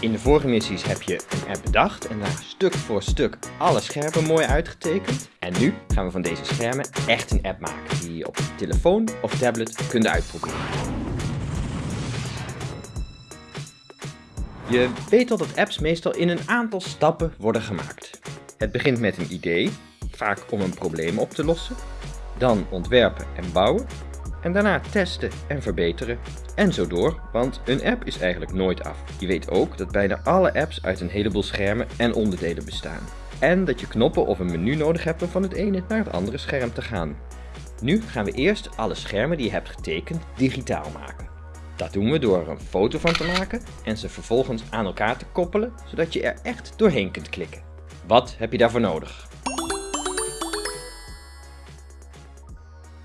In de vorige missies heb je een app bedacht en daar stuk voor stuk alle schermen mooi uitgetekend. En nu gaan we van deze schermen echt een app maken die je op je telefoon of tablet kunt uitproberen. Je weet al dat apps meestal in een aantal stappen worden gemaakt. Het begint met een idee, vaak om een probleem op te lossen. Dan ontwerpen en bouwen. En daarna testen en verbeteren. En zo door, want een app is eigenlijk nooit af. Je weet ook dat bijna alle apps uit een heleboel schermen en onderdelen bestaan. En dat je knoppen of een menu nodig hebt om van het ene naar het andere scherm te gaan. Nu gaan we eerst alle schermen die je hebt getekend digitaal maken. Dat doen we door er een foto van te maken en ze vervolgens aan elkaar te koppelen, zodat je er echt doorheen kunt klikken. Wat heb je daarvoor nodig?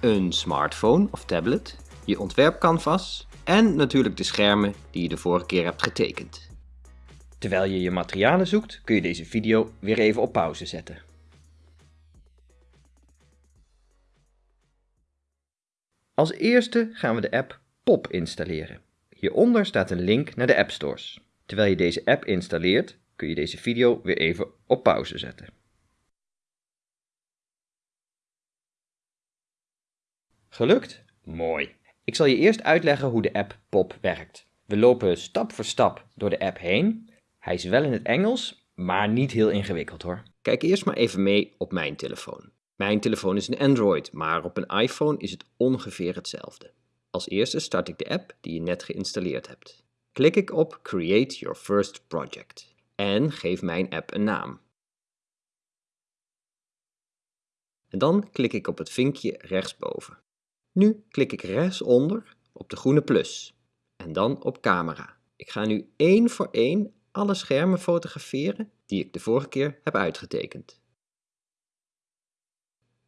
Een smartphone of tablet, je ontwerpcanvas en natuurlijk de schermen die je de vorige keer hebt getekend. Terwijl je je materialen zoekt, kun je deze video weer even op pauze zetten. Als eerste gaan we de app Pop installeren. Hieronder staat een link naar de App Stores. Terwijl je deze app installeert, kun je deze video weer even op pauze zetten. Gelukt? Mooi. Ik zal je eerst uitleggen hoe de app Pop werkt. We lopen stap voor stap door de app heen. Hij is wel in het Engels, maar niet heel ingewikkeld hoor. Kijk eerst maar even mee op mijn telefoon. Mijn telefoon is een Android, maar op een iPhone is het ongeveer hetzelfde. Als eerste start ik de app die je net geïnstalleerd hebt. Klik ik op Create Your First Project en geef mijn app een naam. En dan klik ik op het vinkje rechtsboven. Nu klik ik rechtsonder op de groene plus en dan op camera. Ik ga nu één voor één alle schermen fotograferen die ik de vorige keer heb uitgetekend.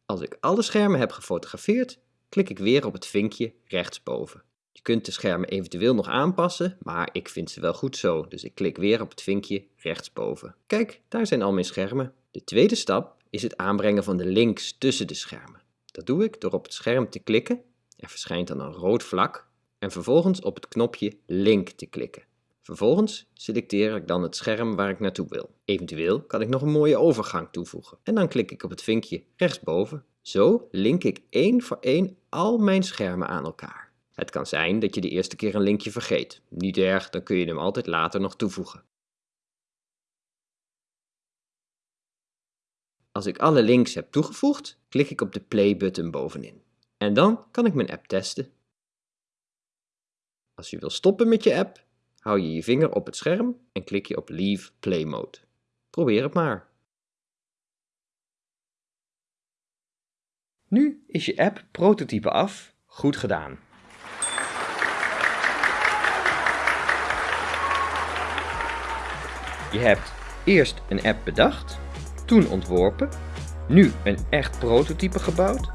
Als ik alle schermen heb gefotografeerd, klik ik weer op het vinkje rechtsboven. Je kunt de schermen eventueel nog aanpassen, maar ik vind ze wel goed zo, dus ik klik weer op het vinkje rechtsboven. Kijk, daar zijn al mijn schermen. De tweede stap is het aanbrengen van de links tussen de schermen. Dat doe ik door op het scherm te klikken, er verschijnt dan een rood vlak, en vervolgens op het knopje Link te klikken. Vervolgens selecteer ik dan het scherm waar ik naartoe wil. Eventueel kan ik nog een mooie overgang toevoegen. En dan klik ik op het vinkje rechtsboven. Zo link ik één voor één al mijn schermen aan elkaar. Het kan zijn dat je de eerste keer een linkje vergeet. Niet erg, dan kun je hem altijd later nog toevoegen. Als ik alle links heb toegevoegd, klik ik op de play-button bovenin. En dan kan ik mijn app testen. Als je wil stoppen met je app, hou je je vinger op het scherm en klik je op Leave Play Mode. Probeer het maar. Nu is je app prototype af. Goed gedaan. Je hebt eerst een app bedacht, toen ontworpen, nu een echt prototype gebouwd.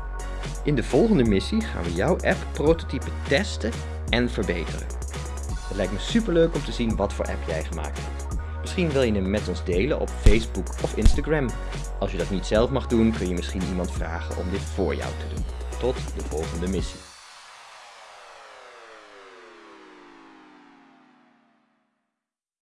In de volgende missie gaan we jouw app prototype testen en verbeteren. Het lijkt me super leuk om te zien wat voor app jij gemaakt hebt. Misschien wil je hem met ons delen op Facebook of Instagram. Als je dat niet zelf mag doen, kun je misschien iemand vragen om dit voor jou te doen. Tot de volgende missie.